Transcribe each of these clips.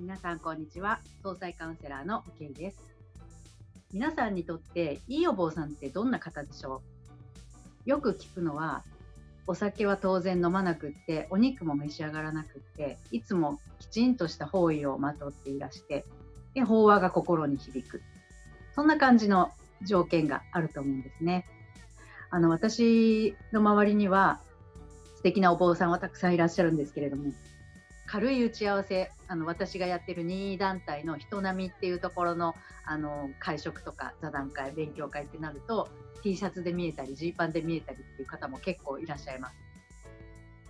皆さんこんにちは。総裁カウンセラーのけいです。皆さんにとっていいお坊さんってどんな方でしょう？よく聞くのはお酒は当然飲まなくってお肉も召し上がらなくっていつもきちんとした方位をまとっていらしてで法話が心に響く。そんな感じの条件があると思うんですね。あの私の周りには素敵なお坊さんはたくさんいらっしゃるんですけれども軽い打ち合わせあの私がやってる任意団体の人並みっていうところのあの会食とか座談会勉強会ってなると T シャツで見えたりジーパンで見えたりっていう方も結構いらっしゃいます。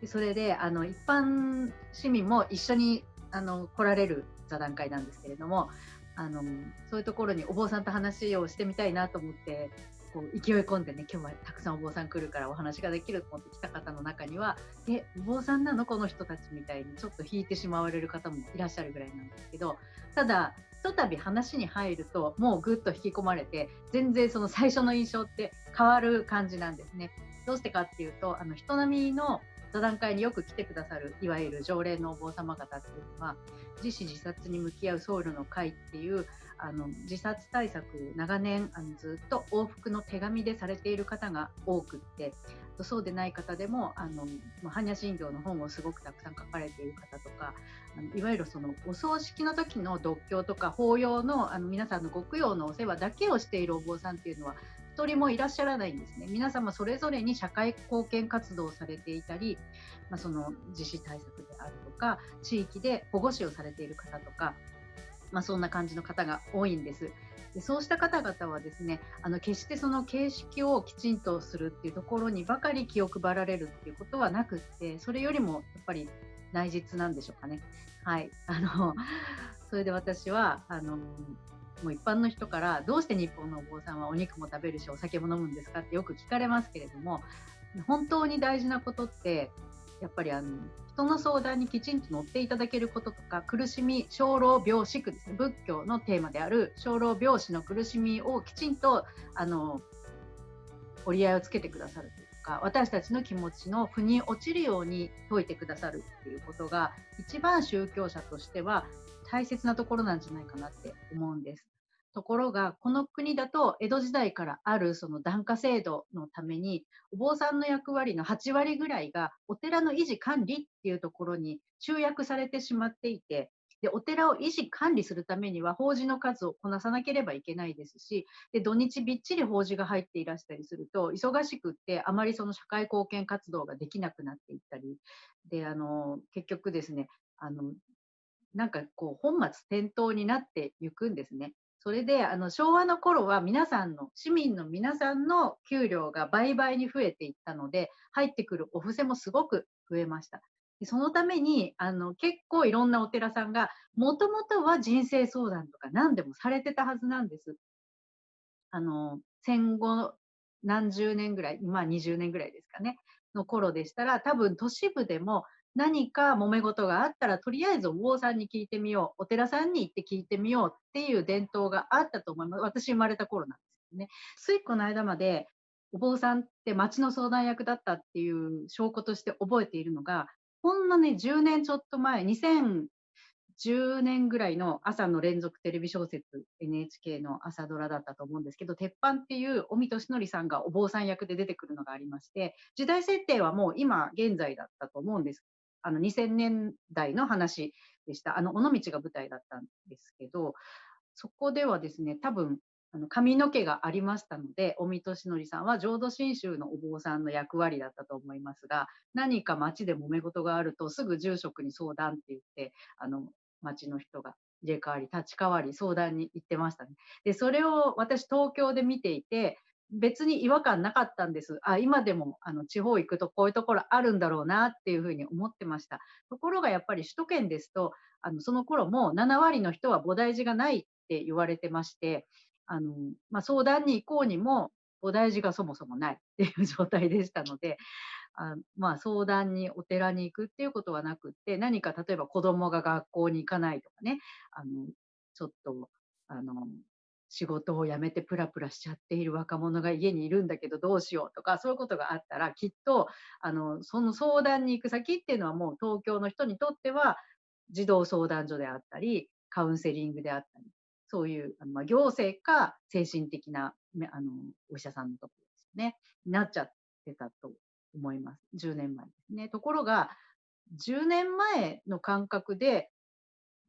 でそれであの一般市民も一緒にあの来られる座談会なんですけれどもあのそういうところにお坊さんと話をしてみたいなと思ってこう勢い込んでね今日はたくさんお坊さん来るからお話ができると思って来た方の中には「えお坊さんなの？この人たち」みたいにちょっと引いてしまわれる方もいらっしゃるぐらいなんですけどただひとたび話に入るともうぐっと引き込まれて全然その最初の印象って変わる感じなんですね。どうしてかっていうとあの人並みの座談会によく来てくださるいわゆる常連のお坊様方っていうのは自死自殺に向き合う僧侶の会っていうあの自殺対策長年あのずっと往復の手紙でされている方が多くってそうでない方でもあの般若心経の本をすごくたくさん書かれている方とかあのいわゆるそのお葬式の時の読経とか法要のあの皆さんのご供養のお世話だけをしているお坊さんっていうのは1人もいらっしゃらないんですね。皆様それぞれに社会貢献活動をされていたり、まあ、その自死対策であるとか地域で保護司をされている方とかまあ、そんな感じの方が多いんです。でそうした方々はですねあの決してその形式をきちんとするっていうところにばかり気を配られるっていうことはなくってそれよりもやっぱり内実なんでしょうかね。はいあのそれで私はあのもう一般の人からどうして日本のお坊さんはお肉も食べるしお酒も飲むんですかってよく聞かれますけれども本当に大事なことってやっぱりあの人の相談にきちんと乗っていただけることとか苦しみ生老病死苦ですね仏教のテーマである生老病死の苦しみをきちんとあの折り合いをつけてくださるというか私たちの気持ちの腑に落ちるように説いてくださるっていうことが一番宗教者としては大切なところなんじゃないかなって思うんです。ところが、この国だと江戸時代からあるその檀家制度のために、お坊さんの役割の8割ぐらいがお寺の維持管理っていうところに集約されてしまっていて、でお寺を維持管理するためには法事の数をこなさなければいけないですしで土日びっちり法事が入っていらしたりすると忙しくってあまりその社会貢献活動ができなくなっていったりであの結局ですねあのなんかこう本末転倒になっていくんですね。それであの昭和の頃は皆さんの市民の皆さんの給料が倍々に増えていったので入ってくるお布施もすごく増えました。でそのためにあの結構いろんなお寺さんがもともとは人生相談とか何でもされてたはずなんです。あの戦後何十年ぐらい、まあ20年ぐらいですかね、の頃でしたら多分都市部でも何か揉め事があったらとりあえずお坊さんに聞いてみようお寺さんに行って聞いてみようっていう伝統があったと思います。私生まれた頃なんですよね。ついこの間までお坊さんって町の相談役だったっていう証拠として覚えているのがほんのね10年ちょっと前2010年ぐらいの朝の連続テレビ小説 NHK の朝ドラだったと思うんですけど鉄板っていう尾身俊則さんがお坊さん役で出てくるのがありまして時代設定はもう今現在だったと思うんです。あの2000年代の話でした。あの尾道が舞台だったんですけど、そこではですね、多分あの髪の毛がありましたので、尾身俊則さんは浄土真宗のお坊さんの役割だったと思いますが、何か町で揉め事があると、すぐ住職に相談って言って、あの町の人が入れ替わり、立ち替わり、相談に行ってましたね。で、それを私、東京で見ていて、別に違和感なかったんです。あ、今でもあの地方行くとこういうところあるんだろうなっていうふうに思ってました。ところがやっぱり首都圏ですと、あのその頃も7割の人は菩提寺がないって言われてまして、あのまあ、相談に行こうにも菩提寺がそもそもないっていう 状態でしたので、あまあ、相談にお寺に行くっていうことはなくって何か例えば子供が学校に行かないとかねあのちょっとあの仕事を辞めてプラプラしちゃっている若者が家にいるんだけどどうしようとかそういうことがあったらきっとあのその相談に行く先っていうのはもう東京の人にとっては児童相談所であったり、カウンセリングであったり、そういうあの、ま、行政か精神的なあのお医者さんのところですね、なっちゃってたと思います。10年前ですね。ところが、10年前の感覚で、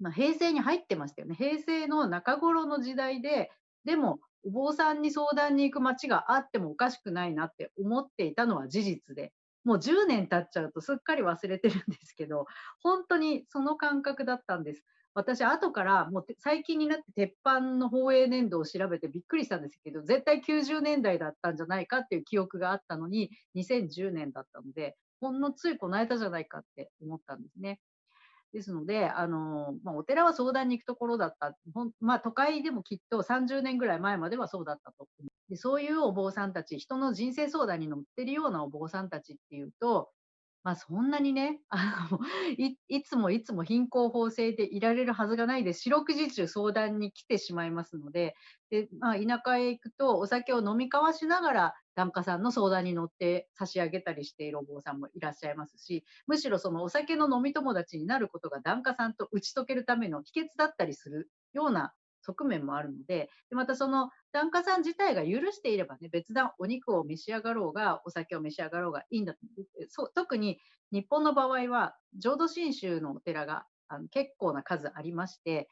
まあ、平成に入ってましたよね。平成の中頃の時代で、でも、お坊さんに相談に行く街があってもおかしくないなって思っていたのは事実で、もう10年経っちゃうとすっかり忘れてるんですけど、本当にその感覚だったんです。私、後からもう最近になって鉄板の放映年度を調べてびっくりしたんですけど、絶対90年代だったんじゃないかっていう記憶があったのに、2010年だったので、ほんのついこの間じゃないかって思ったんですね。ですので、あのまあ、お寺は相談に行くところだった、まあ、都会でもきっと30年ぐらい前まではそうだったとで。そういうお坊さんたち、人の人生相談に乗ってるようなお坊さんたちっていうと、まあ、そんなにねあの い、いつもいつも貧困法制でいられるはずがないで、四六時中相談に来てしまいますので、でまあ、田舎へ行くとお酒を飲み交わしながら檀家さんの相談に乗って差し上げたりしているお坊さんもいらっしゃいますし、むしろそのお酒の飲み友達になることが檀家さんと打ち解けるための秘訣だったりするような側面もあるので、でまたその檀家さん自体が許していればね、別段お肉を召し上がろうが、お酒を召し上がろうがいいんだと。そ特に日本の場合は、浄土真宗のお寺があの結構な数ありまして、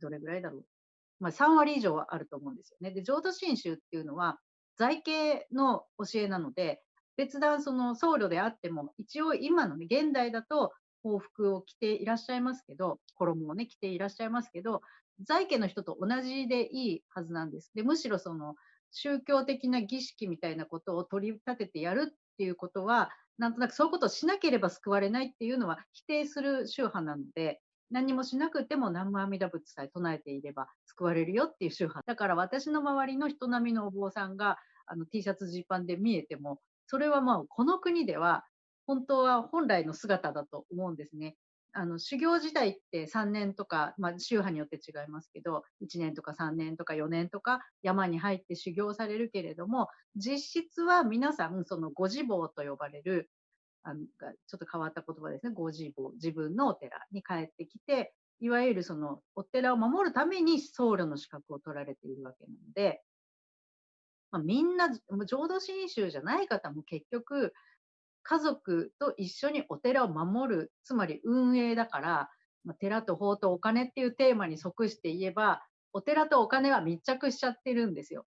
どれぐらいだろう。まあ、3割以上はあると思うんですよね。で、浄土真宗っていうのは、在家の教えなので、別段その僧侶であっても、一応今のね、現代だと法服を着ていらっしゃいますけど、衣をね、着ていらっしゃいますけど、在家の人と同じでいいはずなんです。で、むしろその宗教的な儀式みたいなことを取り立ててやるっていうことは、なんとなくそういうことをしなければ救われないっていうのは否定する宗派なので、何もしなくても南無阿弥陀仏さえ唱えていれば救われるよっていう宗派。だから私の周りの人並みのお坊さんがあの T シャツジーパンで見えても、それはまあこの国では本当は本来の姿だと思うんですね。あの修行時代って3年とか、まあ、宗派によって違いますけど1年とか3年とか4年とか山に入って修行されるけれども実質は皆さんそのご自坊と呼ばれるあのちょっと変わった言葉ですね。ご自坊自分のお寺に帰ってきていわゆるそのお寺を守るために僧侶の資格を取られているわけなので、まあ、みんな浄土真宗じゃない方も結局家族と一緒にお寺を守る、つまり運営だから、まあ、寺と法とお金っていうテーマに即して言えば、お寺とお金は密着しちゃってるんですよ。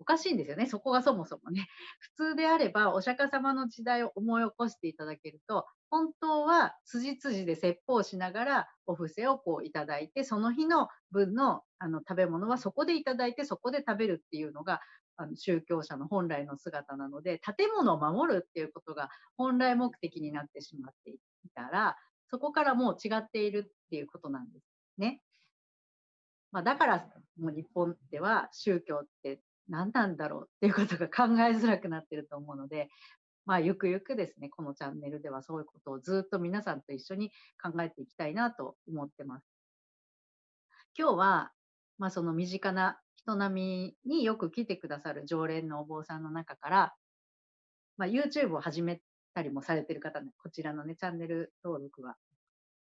おかしいんですよね、そこがそもそもね。普通であれば、お釈迦様の時代を思い起こしていただけると、本当は辻辻で説法しながらお布施をこういただいて、その日の分のあの食べ物はそこでいただいて、そこで食べるっていうのが、あの宗教者の本来の姿なので、建物を守るっていうことが本来目的になってしまっていたら、そこからもう違っているっていうことなんですね。まあ、だから、もう日本では宗教って何なんだろうっていうことが考えづらくなってると思うので、まあ、ゆくゆくですね、このチャンネルではそういうことをずっと皆さんと一緒に考えていきたいなと思ってます。今日は、まあ、その身近な人並みによく来てくださる常連のお坊さんの中から、まあ、YouTube を始めたりもされてる方、ね、こちらのね、チャンネル登録は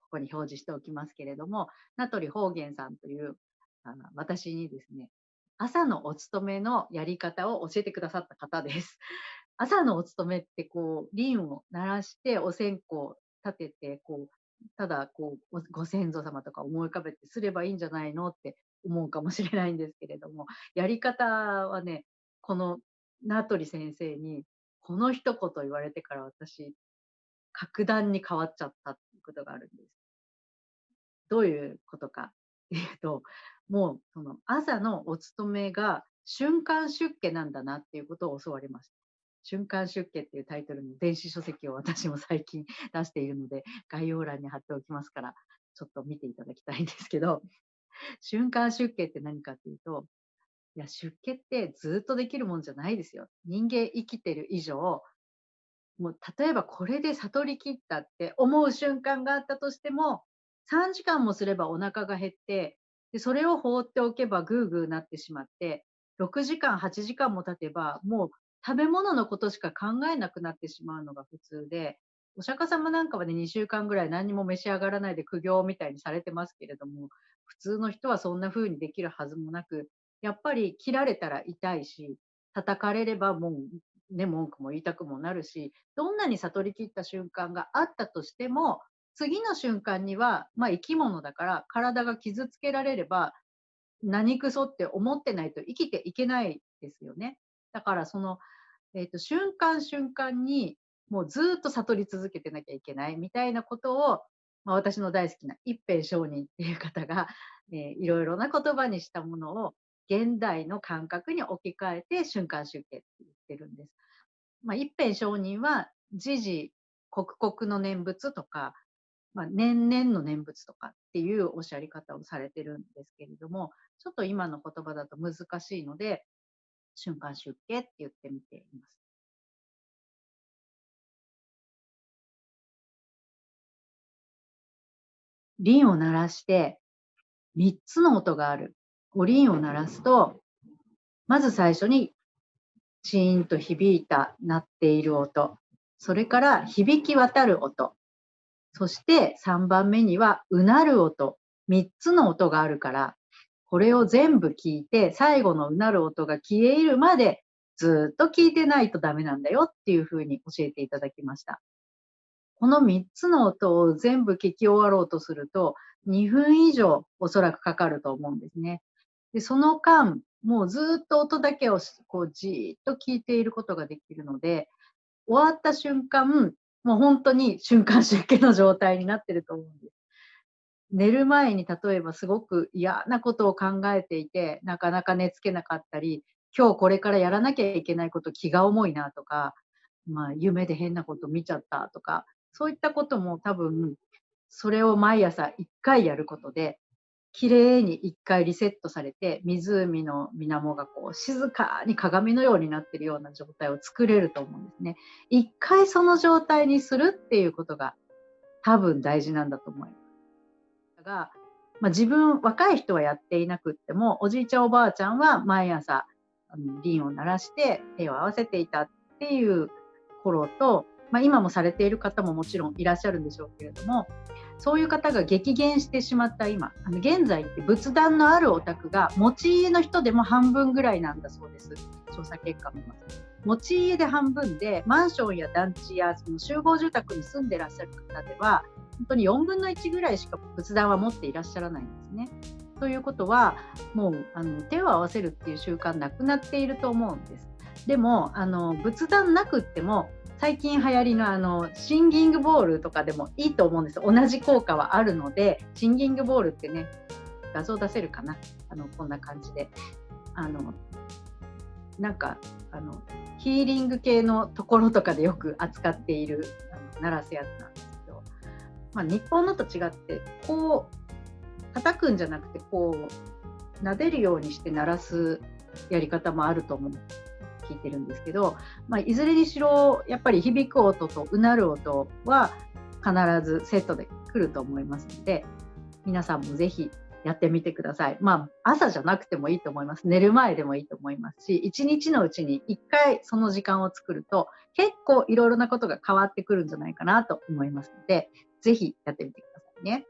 ここに表示しておきますけれども、名取方言さんというあの私にですね、朝のお勤めのやり方を教えてくださった方です。朝のお勤めってこう、輪を鳴らしてお線香立てて、こう、ただこうご先祖様とか思い浮かべてすればいいんじゃないのって思うかもしれないんですけれども、やり方はね、この名取先生に、この一言言われてから私、格段に変わっちゃったっていうことがあるんです。どういうことかっていうと、もうその朝のお勤めが瞬間出家なんだなっていうことを教わりました。瞬間出家っていうタイトルの電子書籍を私も最近出しているので、概要欄に貼っておきますから、ちょっと見ていただきたいんですけど、瞬間出家って何かっていうと、いや、出家ってずっとできるもんじゃないですよ。人間生きてる以上、もう例えばこれで悟り切ったって思う瞬間があったとしても、3時間もすればお腹が減って、でそれを放っておけばグーグーなってしまって、6時間、8時間も経てば、もう食べ物のことしか考えなくなってしまうのが普通で、お釈迦様なんかはね、2週間ぐらい何も召し上がらないで苦行みたいにされてますけれども、普通の人はそんな風にできるはずもなく、やっぱり切られたら痛いし、叩かれればもう、ね、文句も言いたくもなるし、どんなに悟り切った瞬間があったとしても、次の瞬間には、まあ生き物だから体が傷つけられれば、何くそって思ってないと生きていけないですよね。だからその、えっ、ー、と、瞬間瞬間にもうずっと悟り続けてなきゃいけないみたいなことを、まあ、私の大好きな一辺上人っていう方が、えー、いろいろな言葉にしたものを現代の感覚に置き換えて瞬間集計って言ってるんです。まあ、一辺上人は時々刻々の念仏とか、まあ、年々の念仏とかっていうおっしゃり方をされてるんですけれども、ちょっと今の言葉だと難しいので、瞬間集計って言ってみています。輪を鳴らして3つの音がある。お輪を鳴らすと、まず最初にチーンと響いた鳴っている音。それから響き渡る音。そして3番目にはうなる音。3つの音があるから、これを全部聞いて、最後のうなる音が消えるまでずっと聞いてないとダメなんだよっていうふうに教えていただきました。この3つの音を全部聞き終わろうとすると、2分以上おそらくかかると思うんですね。で、その間、もうずっと音だけをこうじーっと聞いていることができるので、終わった瞬間、もう本当に瞬間出家の状態になってると思うんです。寝る前に例えばすごく嫌なことを考えていて、なかなか寝つけなかったり、今日これからやらなきゃいけないこと気が重いなとか、まあ夢で変なこと見ちゃったとか、そういったことも多分、それを毎朝1回やることで、きれいに1回リセットされて、湖の水面がこう静かに鏡のようになっているような状態を作れると思うんですね。1回その状態にするっていうことが多分大事なんだと思います。が、まあ、自分、若い人はやっていなくっても、おじいちゃんおばあちゃんは毎朝、あの輪を鳴らして手を合わせていたっていう頃と、まあ、今もされている方ももちろんいらっしゃるんでしょうけれどもそういう方が激減してしまった今あの現在って仏壇のあるお宅が持ち家の人でも半分ぐらいなんだそうです調査結果を見ます持ち家で半分でマンションや団地やその集合住宅に住んでらっしゃる方では本当に4分の1ぐらいしか仏壇は持っていらっしゃらないんですね。ということはもうあの手を合わせるっていう習慣なくなっていると思うんです。でもあの仏壇なくっても最近流行りのあのシンギングボールとかでもいいと思うんです。同じ効果はあるのでシンギングボールってね画像出せるかな？あのこんな感じで。あのなんかあのヒーリング系のところとかでよく扱っているあの鳴らすやつなんですけど、まあ、日本のと違ってこう叩くんじゃなくてこう撫でるようにして鳴らすやり方もあると思う。んです聞いてるんですけど、まあ、いずれにしろやっぱり響く音とうなる音は必ずセットで来ると思いますので皆さんもぜひやってみてください。まあ、朝じゃなくてもいいと思います。寝る前でもいいと思いますし、一日のうちに一回その時間を作ると、結構いろいろなことが変わってくるんじゃないかなと思いますので、ぜひやってみてくださいね。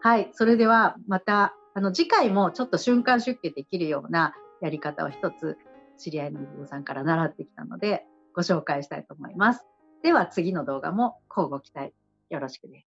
はい。それではまた、あの、次回もちょっと瞬間出家できるようなやり方を一つ知り合いのお坊さんから習ってきたので、ご紹介したいと思います。では次の動画も交互期待よろしくです。